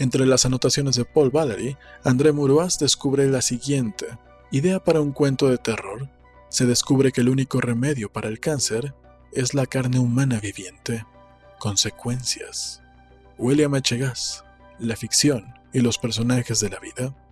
Entre las anotaciones de Paul Valery, André Maurois descubre la siguiente idea para un cuento de terror. Se descubre que el único remedio para el cáncer es la carne humana viviente. Consecuencias. William H. Gass, la ficción y los personajes de la vida.